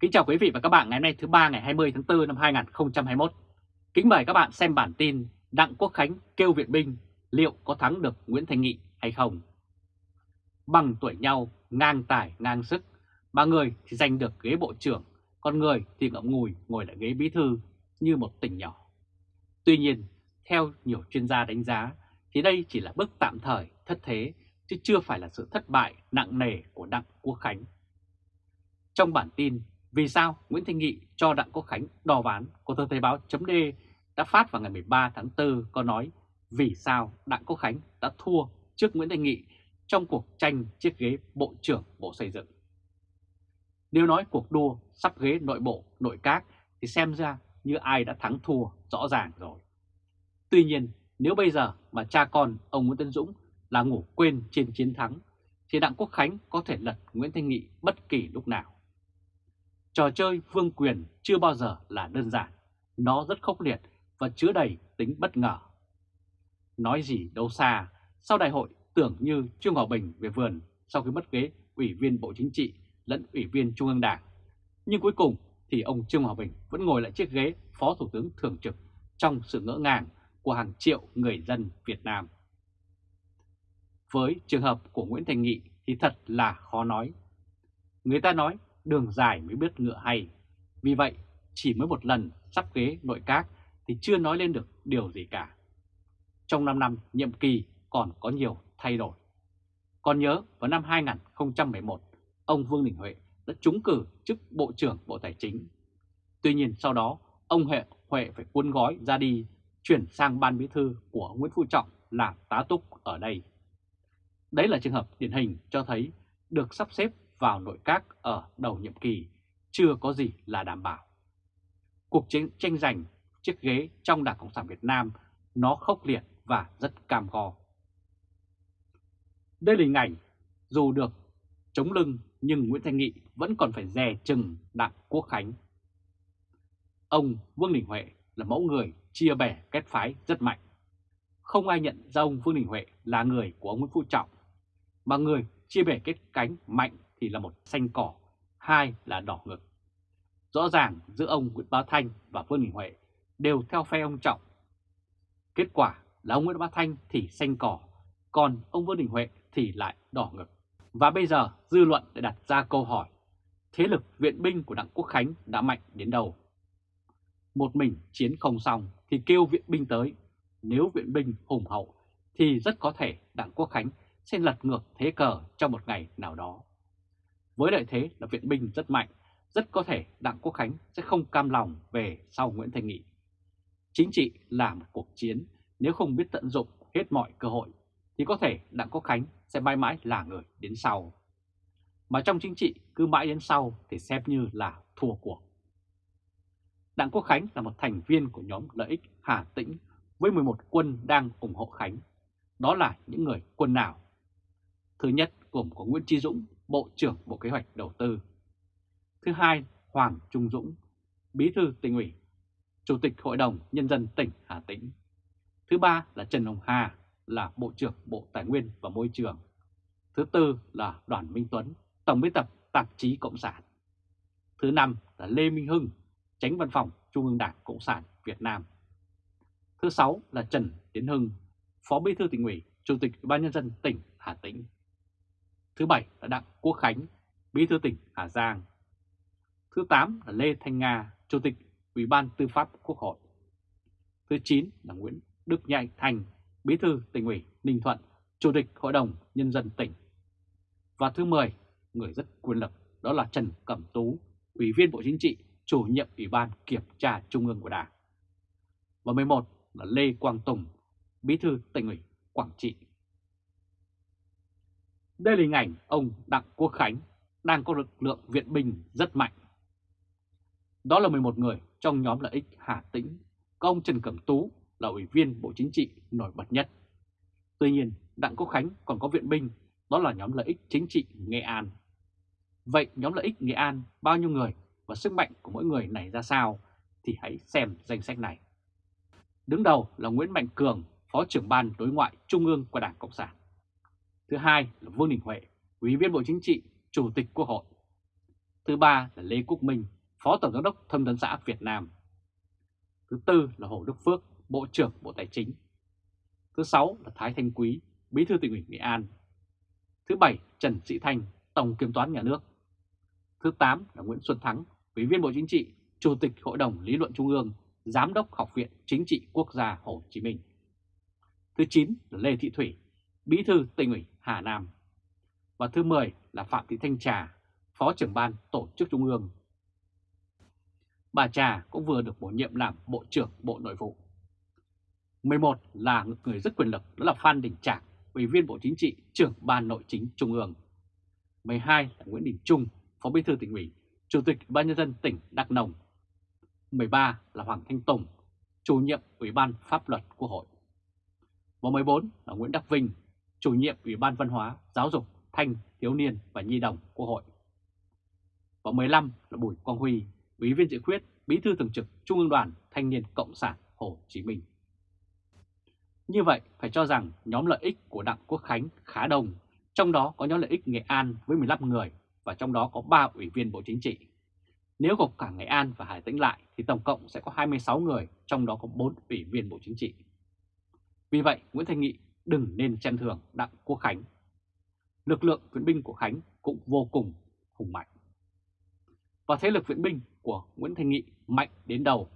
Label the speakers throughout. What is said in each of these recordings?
Speaker 1: Kính chào quý vị và các bạn ngày hôm nay thứ ba ngày 20 tháng 4 năm 2021. Kính mời các bạn xem bản tin Đặng Quốc Khánh kêu viện binh liệu có thắng được Nguyễn Thành Nghị hay không? Bằng tuổi nhau, ngang tài, ngang sức, ba người thì giành được ghế bộ trưởng, còn người thì ngậm ngùi ngồi lại ghế bí thư như một tỉnh nhỏ. Tuy nhiên, theo nhiều chuyên gia đánh giá, thì đây chỉ là bước tạm thời thất thế, chứ chưa phải là sự thất bại nặng nề của Đặng Quốc Khánh. Trong bản tin vì sao Nguyễn Thanh Nghị cho Đặng Quốc Khánh đò ván của tờ Thời báo chấm đã phát vào ngày 13 tháng 4 có nói vì sao Đặng Quốc Khánh đã thua trước Nguyễn Thanh Nghị trong cuộc tranh chiếc ghế Bộ trưởng Bộ Xây dựng. Nếu nói cuộc đua sắp ghế nội bộ, nội các thì xem ra như ai đã thắng thua rõ ràng rồi. Tuy nhiên, nếu bây giờ mà cha con ông Nguyễn Tân Dũng là ngủ quên trên chiến thắng, thì Đặng Quốc Khánh có thể lật Nguyễn Thanh Nghị bất kỳ lúc nào. Trò chơi vương quyền chưa bao giờ là đơn giản, nó rất khốc liệt và chứa đầy tính bất ngờ. Nói gì đâu xa, sau đại hội tưởng như Trương Hòa Bình về vườn sau khi mất ghế Ủy viên Bộ Chính trị lẫn Ủy viên Trung ương Đảng. Nhưng cuối cùng thì ông Trương Hòa Bình vẫn ngồi lại chiếc ghế Phó Thủ tướng Thường trực trong sự ngỡ ngàng của hàng triệu người dân Việt Nam. Với trường hợp của Nguyễn Thành Nghị thì thật là khó nói. Người ta nói đường dài mới biết ngựa hay. Vì vậy, chỉ mới một lần sắp ghế nội các thì chưa nói lên được điều gì cả. Trong 5 năm nhiệm kỳ còn có nhiều thay đổi. Còn nhớ vào năm 2011, ông Vương Đình Huệ đã trúng cử chức Bộ trưởng Bộ Tài chính. Tuy nhiên sau đó, ông Huệ, Huệ phải cuốn gói ra đi, chuyển sang ban bí thư của Nguyễn Phú Trọng làm tá túc ở đây. Đấy là trường hợp điển hình cho thấy được sắp xếp vào nội các ở đầu nhiệm kỳ chưa có gì là đảm bảo. Cuộc chiến tranh giành chiếc ghế trong Đảng Cộng sản Việt Nam nó khốc liệt và rất cam go. Đây là hình ảnh dù được chống lưng nhưng Nguyễn Thanh Nghị vẫn còn phải dè chừng Đặng Quốc Khánh. Ông Vương Đình Huệ là mẫu người chia bè kết phái rất mạnh. Không ai nhận ra ông Vương Đình Huệ là người của ông Nguyễn Phú Trọng, mà người chia bè kết cánh mạnh thì là một xanh cỏ, hai là đỏ ngực. Rõ ràng giữa ông Nguyễn Bá Thanh và Vương Đình Huệ đều theo phe ông Trọng. Kết quả là ông Nguyễn Bá Thanh thì xanh cỏ, còn ông Vương Đình Huệ thì lại đỏ ngực. Và bây giờ dư luận đã đặt ra câu hỏi, thế lực viện binh của Đặng Quốc Khánh đã mạnh đến đâu? Một mình chiến không xong thì kêu viện binh tới, nếu viện binh hùng hậu thì rất có thể Đặng Quốc Khánh sẽ lật ngược thế cờ trong một ngày nào đó. Với lợi thế là viện binh rất mạnh, rất có thể Đặng Quốc Khánh sẽ không cam lòng về sau Nguyễn Thành Nghị. Chính trị là một cuộc chiến, nếu không biết tận dụng hết mọi cơ hội, thì có thể Đặng Quốc Khánh sẽ mãi mãi là người đến sau. Mà trong chính trị cứ mãi đến sau thì xem như là thua cuộc. Đặng Quốc Khánh là một thành viên của nhóm lợi ích Hà Tĩnh với 11 quân đang ủng hộ Khánh. Đó là những người quân nào? Thứ nhất gồm có Nguyễn Tri Dũng, Bộ trưởng Bộ Kế hoạch Đầu tư. Thứ hai, Hoàng Trung Dũng, Bí thư tỉnh ủy, Chủ tịch Hội đồng Nhân dân tỉnh Hà Tĩnh. Thứ ba là Trần Hồng Hà, là Bộ trưởng Bộ Tài nguyên và Môi trường. Thứ tư là Đoàn Minh Tuấn, Tổng biên tập Tạp chí Cộng sản. Thứ năm là Lê Minh Hưng, Tránh Văn phòng Trung ương Đảng Cộng sản Việt Nam. Thứ sáu là Trần Tiến Hưng, Phó Bí thư tỉnh ủy, Chủ tịch Ủy ban nhân dân tỉnh Hà Tĩnh. Thứ bảy là Đặng Quốc Khánh, Bí thư tỉnh Hà Giang. Thứ tám là Lê Thanh Nga, Chủ tịch Ủy ban Tư pháp Quốc hội. Thứ chín là Nguyễn Đức Nhạy Thành, Bí thư tỉnh ủy Ninh Thuận, Chủ tịch Hội đồng Nhân dân tỉnh. Và thứ 10, người rất quyền lực, đó là Trần Cẩm Tú, Ủy viên Bộ Chính trị, chủ nhiệm Ủy ban Kiểm tra Trung ương của Đảng. Và 11 là Lê Quang Tùng, Bí thư tỉnh ủy Quảng Trị. Đây là hình ảnh ông Đặng Quốc Khánh đang có lực lượng viện binh rất mạnh. Đó là 11 người trong nhóm lợi ích Hà Tĩnh, có ông Trần Cẩm Tú là Ủy viên Bộ Chính trị nổi bật nhất. Tuy nhiên, Đặng Quốc Khánh còn có viện binh, đó là nhóm lợi ích chính trị Nghệ An. Vậy nhóm lợi ích Nghệ An bao nhiêu người và sức mạnh của mỗi người này ra sao thì hãy xem danh sách này. Đứng đầu là Nguyễn Mạnh Cường, Phó trưởng ban đối ngoại Trung ương của Đảng Cộng sản. Thứ hai là Vương Đình Huệ, Ủy viên Bộ Chính trị, Chủ tịch Quốc hội. Thứ ba là Lê Quốc Minh, Phó Tổng Giám đốc Thông tấn xã Việt Nam. Thứ tư là Hồ Đức Phước, Bộ trưởng Bộ Tài chính. Thứ sáu là Thái Thanh Quý, Bí thư tỉnh ủy Nghệ An. Thứ bảy Trần Sĩ Thanh, Tổng Kiểm toán Nhà nước. Thứ tám là Nguyễn Xuân Thắng, Ủy viên Bộ Chính trị, Chủ tịch Hội đồng Lý luận Trung ương, Giám đốc Học viện Chính trị Quốc gia Hồ Chí Minh. Thứ chín là Lê Thị Thủy, Bí thư tỉnh ủy Hà Nam. Và thứ 10 là Phạm Thị Thanh Trà, Phó trưởng ban Tổ chức Trung ương. Bà Trà cũng vừa được bổ nhiệm làm Bộ trưởng Bộ Nội vụ. 11 là người rất quyền lực đó là Phan Đình Trạc, Ủy viên Bộ Chính trị, trưởng Ban Nội chính Trung ương. 12 là Nguyễn Đình Trung, Phó Bí thư tỉnh ủy, Chủ tịch Ban nhân dân tỉnh Đắk Nông. 13 là Hoàng Thanh Tùng, chủ nhiệm Ủy ban Pháp luật Quốc hội. Và 14 là Nguyễn Đắc Vinh, chủ nhiệm Ủy ban Văn hóa, Giáo dục, Thanh, Thiếu niên và Nhi đồng Quốc hội. Và 15 là Bùi Quang Huy, Ủy viên dự khuyết, Bí thư thường trực Trung ương đoàn Thanh niên Cộng sản Hồ Chí Minh. Như vậy, phải cho rằng nhóm lợi ích của Đặng Quốc Khánh khá đông, trong đó có nhóm lợi ích Nghệ An với 15 người và trong đó có 3 ủy viên Bộ Chính trị. Nếu gộp cả Nghệ An và Hải Tĩnh lại thì tổng cộng sẽ có 26 người, trong đó có 4 ủy viên Bộ Chính trị. Vì vậy, Nguyễn Thanh Nghị đừng nên chăn thường Đặng Quốc Khánh. Lực lượng viện binh của Khánh cũng vô cùng hùng mạnh. Và thế lực viện binh của Nguyễn Thanh Nghị mạnh đến đầu.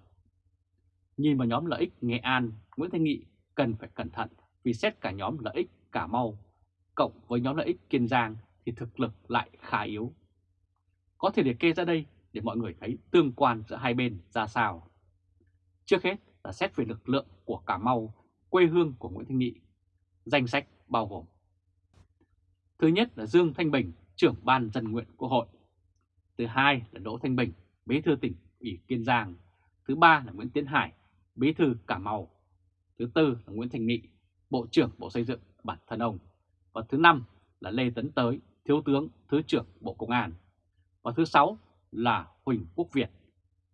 Speaker 1: Nhìn vào nhóm lợi ích Nghệ An, Nguyễn Thanh Nghị cần phải cẩn thận vì xét cả nhóm lợi ích Cà Mau cộng với nhóm lợi ích Kiên Giang thì thực lực lại khá yếu. Có thể liệt kê ra đây để mọi người thấy tương quan giữa hai bên ra sao. Trước hết là xét về lực lượng của Cà Mau, quê hương của Nguyễn Thanh Nghị. Danh sách bao gồm Thứ nhất là Dương Thanh Bình, trưởng ban dân nguyện Quốc hội. Thứ hai là Đỗ Thanh Bình, bí thư tỉnh ủy Kiên Giang. Thứ ba là Nguyễn Tiến Hải, bí thư Cà Mau. Thứ tư là Nguyễn Thành Nghị, Bộ trưởng Bộ Xây dựng bản thân ông. Và thứ năm là Lê Tấn Tới, Thiếu tướng Thứ trưởng Bộ Công an. Và thứ sáu là Huỳnh Quốc Việt,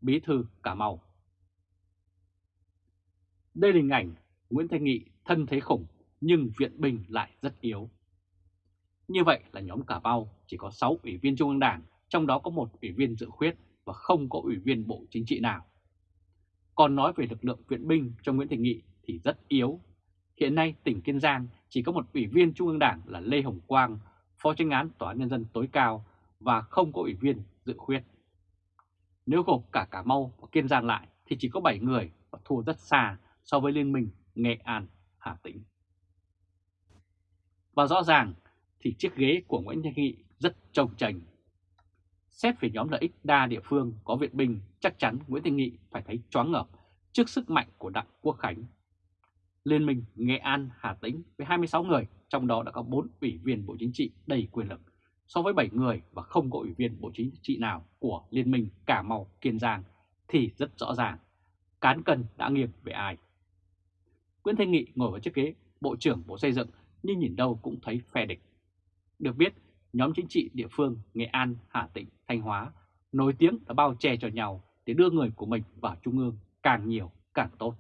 Speaker 1: Bí thư Cà Mau. Đây là hình ảnh Nguyễn Thanh Nghị thân thế khủng nhưng viện binh lại rất yếu. Như vậy là nhóm Cà Mau chỉ có 6 ủy viên Trung ương Đảng, trong đó có một ủy viên dự khuyết và không có ủy viên Bộ Chính trị nào. Còn nói về lực lượng viện binh cho Nguyễn Thành Nghị thì rất yếu. Hiện nay tỉnh Kiên Giang chỉ có một ủy viên Trung ương Đảng là Lê Hồng Quang, Phó tranh án Tòa án Nhân dân tối cao và không có ủy viên dự khuyết. Nếu gộp cả Cà Mau và Kiên Giang lại thì chỉ có 7 người và thua rất xa so với Liên minh Nghệ An, Hà Tĩnh. Và rõ ràng thì chiếc ghế của Nguyễn Thanh Nghị rất trông chành. Xét về nhóm lợi ích đa địa phương có viện binh, chắc chắn Nguyễn Thanh Nghị phải thấy choáng ngợp trước sức mạnh của Đặng Quốc Khánh. Liên minh Nghệ An, Hà Tĩnh với 26 người, trong đó đã có 4 ủy viên Bộ Chính trị đầy quyền lực, so với 7 người và không có ủy viên Bộ Chính trị nào của Liên minh Cà Mau, Kiên Giang thì rất rõ ràng, cán cân đã nghiêng về ai. Nguyễn Thanh Nghị ngồi vào chiếc ghế Bộ trưởng Bộ Xây dựng nhưng nhìn đâu cũng thấy phe địch. Được biết, nhóm chính trị địa phương Nghệ An, Hà Tĩnh, Thanh Hóa nổi tiếng đã bao che cho nhau để đưa người của mình vào Trung ương càng nhiều càng tốt.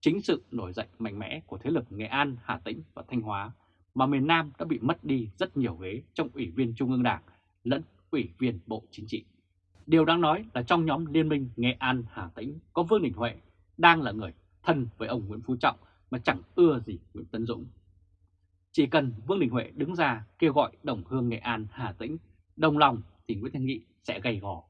Speaker 1: Chính sự nổi dậy mạnh mẽ của thế lực Nghệ An, Hà Tĩnh và Thanh Hóa mà miền Nam đã bị mất đi rất nhiều ghế trong Ủy viên Trung ương Đảng lẫn Ủy viên Bộ Chính trị. Điều đáng nói là trong nhóm Liên minh Nghệ An, Hà Tĩnh có Vương Đình Huệ đang là người thân với ông Nguyễn Phú Trọng mà chẳng ưa gì Nguyễn Tấn Dũng. Chỉ cần Vương Đình Huệ đứng ra kêu gọi đồng hương Nghệ An, Hà Tĩnh đồng lòng thì Nguyễn Thanh Nghị sẽ gầy gò.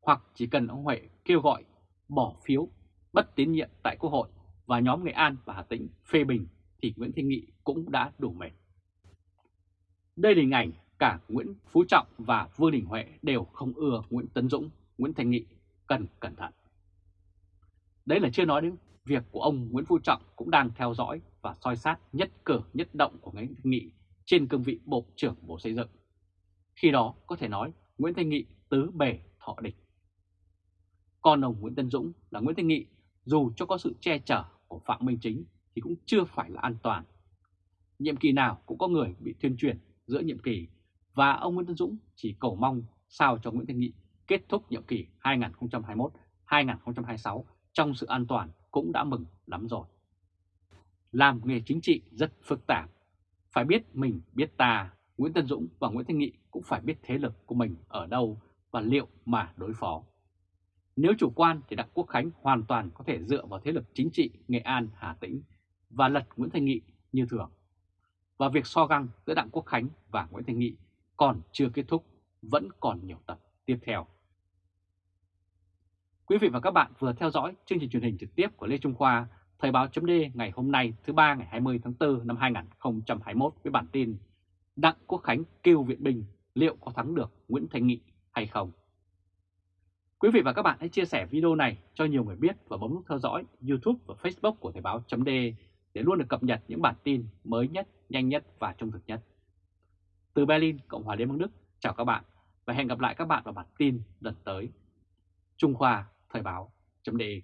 Speaker 1: Hoặc chỉ cần ông Huệ kêu gọi bỏ phiếu bất tín nhiệm tại Quốc hội và nhóm Nghệ An và Hà Tĩnh phê bình thì Nguyễn Thanh Nghị cũng đã đủ mệt. Đây là hình ảnh cả Nguyễn Phú Trọng và Vương Đình Huệ đều không ưa Nguyễn Tấn Dũng, Nguyễn Thanh Nghị cần cẩn thận. Đấy là chưa nói đến việc của ông Nguyễn Phú Trọng cũng đang theo dõi và soi sát nhất cử, nhất động của Nguyễn Thanh Nghị trên cương vị Bộ trưởng Bộ Xây dựng. Khi đó, có thể nói, Nguyễn Thanh Nghị tứ bề thọ địch. Còn ông Nguyễn Tân Dũng là Nguyễn Thanh Nghị, dù cho có sự che chở của Phạm Minh Chính thì cũng chưa phải là an toàn. Nhiệm kỳ nào cũng có người bị tuyên truyền giữa nhiệm kỳ và ông Nguyễn Tân Dũng chỉ cầu mong sao cho Nguyễn Thanh Nghị kết thúc nhiệm kỳ 2021-2026 trong sự an toàn cũng đã mừng lắm rồi. Làm nghề chính trị rất phức tạp. Phải biết mình biết ta, Nguyễn Tân Dũng và Nguyễn Thanh Nghị cũng phải biết thế lực của mình ở đâu và liệu mà đối phó. Nếu chủ quan thì Đặng Quốc Khánh hoàn toàn có thể dựa vào thế lực chính trị Nghệ An, Hà Tĩnh và lật Nguyễn Thanh Nghị như thường. Và việc so găng giữa Đặng Quốc Khánh và Nguyễn Thanh Nghị còn chưa kết thúc, vẫn còn nhiều tập tiếp theo. Quý vị và các bạn vừa theo dõi chương trình truyền hình trực tiếp của Lê Trung Khoa, Thời báo chấm ngày hôm nay thứ ba ngày 20 tháng 4 năm 2021 với bản tin Đặng Quốc Khánh kêu viện binh liệu có thắng được Nguyễn Thanh Nghị hay không? Quý vị và các bạn hãy chia sẻ video này cho nhiều người biết và bấm nút theo dõi YouTube và Facebook của Thời báo chấm để luôn được cập nhật những bản tin mới nhất, nhanh nhất và trung thực nhất. Từ Berlin, Cộng hòa Liên bang Đức, chào các bạn và hẹn gặp lại các bạn vào bản tin lần tới. Trung Khoa Thời báo chấm đề